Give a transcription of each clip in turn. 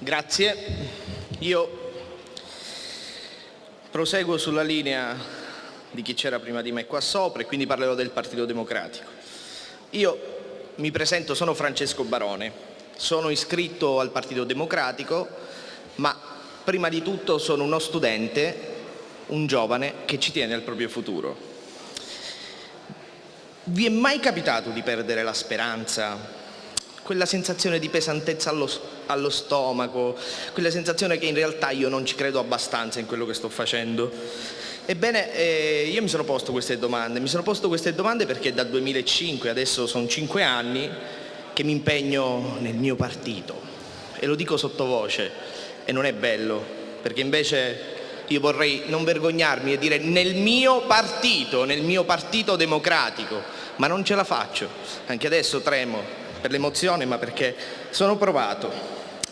Grazie. Io proseguo sulla linea di chi c'era prima di me qua sopra e quindi parlerò del Partito Democratico. Io mi presento, sono Francesco Barone, sono iscritto al Partito Democratico, ma prima di tutto sono uno studente, un giovane che ci tiene al proprio futuro. Vi è mai capitato di perdere la speranza quella sensazione di pesantezza allo, allo, stomaco, quella sensazione che in realtà io non ci credo abbastanza in quello che sto facendo. Ebbene, eh, io mi sono posto queste domande, mi sono posto queste domande perché dal 2005, adesso sono cinque anni, che mi impegno nel mio partito. E lo dico sottovoce e non è bello, perché invece io vorrei non vergognarmi e dire nel mio partito, nel mio partito democratico, ma non ce la faccio, anche adesso tremo, per l'emozione, ma perché sono provato.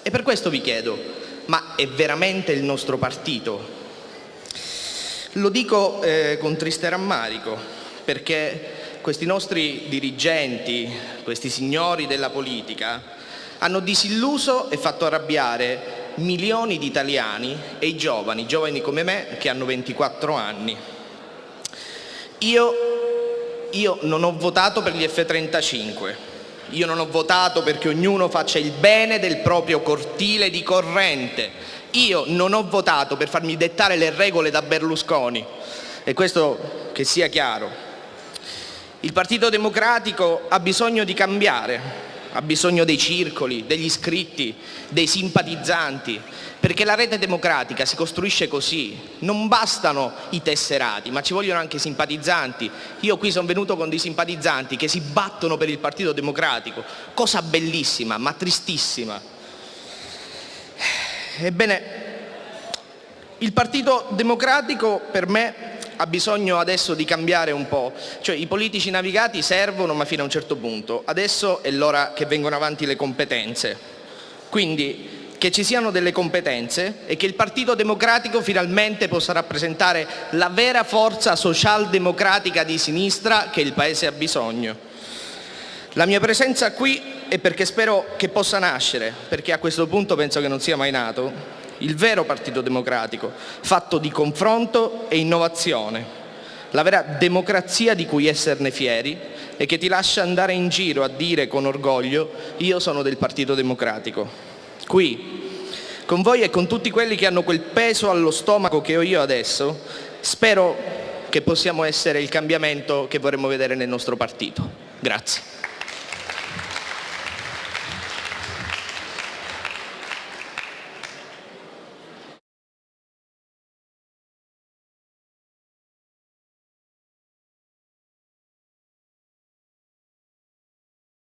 E per questo vi chiedo, ma è veramente il nostro partito? Lo dico eh, con triste rammarico, perché questi nostri dirigenti, questi signori della politica, hanno disilluso e fatto arrabbiare milioni di italiani e i giovani, giovani come me che hanno 24 anni. Io, io non ho votato per gli F-35, io non ho votato perché ognuno faccia il bene del proprio cortile di corrente. Io non ho votato per farmi dettare le regole da Berlusconi. E questo che sia chiaro. Il Partito Democratico ha bisogno di cambiare, ha bisogno dei circoli, degli iscritti, dei simpatizzanti, perché la rete democratica si costruisce così, non bastano i tesserati, ma ci vogliono anche i simpatizzanti. Io qui sono venuto con dei simpatizzanti che si battono per il Partito Democratico, cosa bellissima, ma tristissima. Ebbene, il Partito Democratico per me ha bisogno adesso di cambiare un po', cioè i politici navigati servono ma fino a un certo punto, adesso è l'ora che vengono avanti le competenze. Quindi che ci siano delle competenze e che il Partito Democratico finalmente possa rappresentare la vera forza socialdemocratica di sinistra che il Paese ha bisogno. La mia presenza qui è perché spero che possa nascere, perché a questo punto penso che non sia mai nato, il vero Partito Democratico, fatto di confronto e innovazione, la vera democrazia di cui esserne fieri e che ti lascia andare in giro a dire con orgoglio io sono del Partito Democratico qui, con voi e con tutti quelli che hanno quel peso allo stomaco che ho io adesso, spero che possiamo essere il cambiamento che vorremmo vedere nel nostro partito. Grazie.